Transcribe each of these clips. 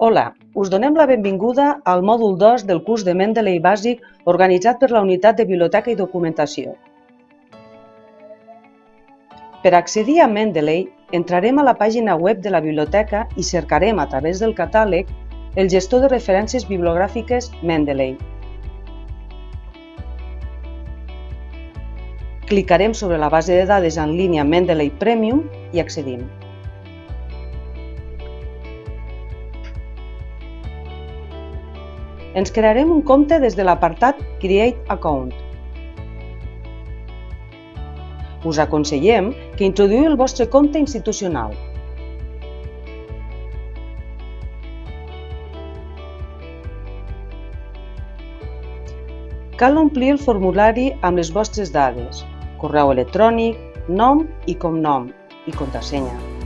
Hola, us donem la benvinguda al mòdul 2 del curs de Mendeley bàsic organitzat per la Unitat de Biblioteca i Documentació. Per accedir a Mendeley, entrarem a la pàgina web de la biblioteca i cercarem a través del catàleg el gestor de referències bibliogràfiques Mendeley. Clicarem sobre la base de dades en línia Mendeley Premium i accedim. Ens crearem un compte des de l'apartat Create Account. Us aconsellem que introduïu el vostre compte institucional. Cal omplir el formulari amb les vostres dades, correu electrònic, nom i cognom i contrasenya.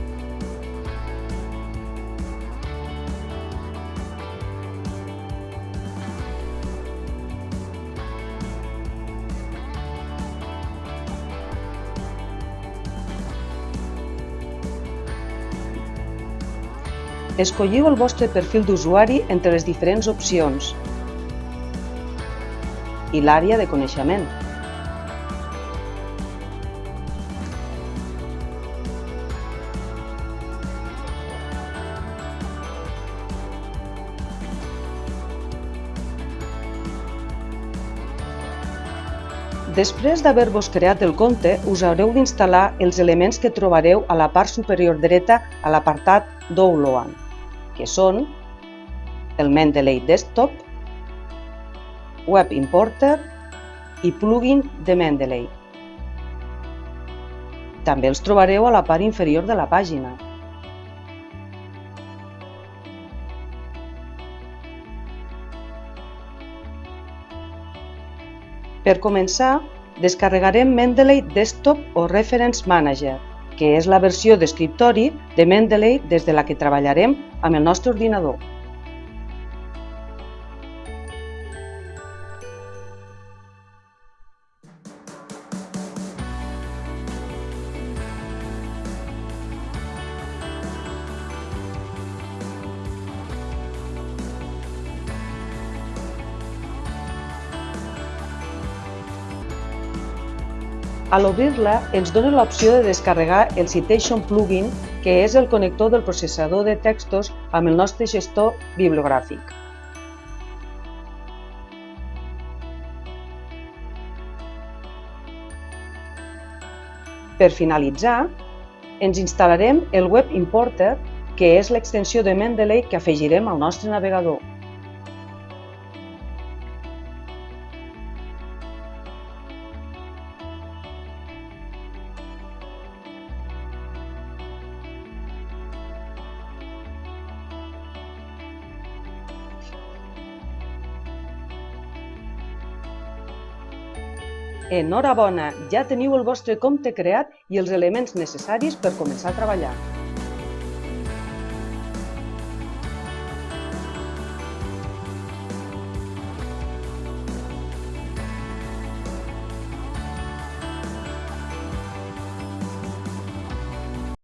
Escolliu el vostre perfil d'usuari entre les diferents opcions i l'àrea de coneixement. Després d'haver-vos creat el compte, us haureu d'instal·lar els elements que trobareu a la part superior dreta a l'apartat Download que són el Mendeley Desktop, Web Importer i Plugin de Mendeley. També els trobareu a la part inferior de la pàgina. Per començar, descarregarem Mendeley Desktop o Reference Manager que és la versió d'escriptori de Mendeley des de la que treballarem amb el nostre ordinador. A l'obrir-la ens dona l'opció de descarregar el Citation Plugin, que és el connector del processador de textos amb el nostre gestor bibliogràfic. Per finalitzar, ens instal·larem el Web Importer, que és l'extensió de Mendeley que afegirem al nostre navegador. Enhorabona, ja teniu el vostre compte creat i els elements necessaris per començar a treballar.